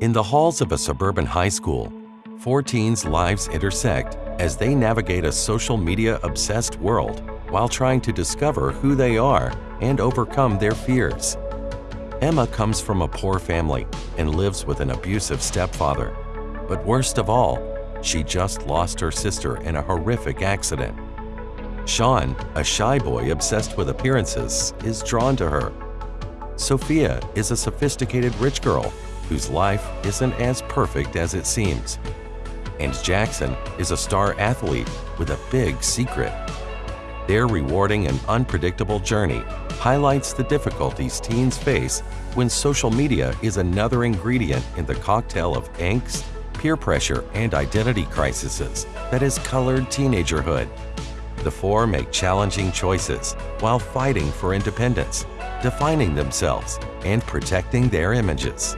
In the halls of a suburban high school, four teens' lives intersect as they navigate a social media-obsessed world while trying to discover who they are and overcome their fears. Emma comes from a poor family and lives with an abusive stepfather. But worst of all, she just lost her sister in a horrific accident. Sean, a shy boy obsessed with appearances, is drawn to her. Sophia is a sophisticated rich girl whose life isn't as perfect as it seems. And Jackson is a star athlete with a big secret. Their rewarding and unpredictable journey highlights the difficulties teens face when social media is another ingredient in the cocktail of angst, peer pressure, and identity crises that has colored teenagerhood. The four make challenging choices while fighting for independence, defining themselves, and protecting their images.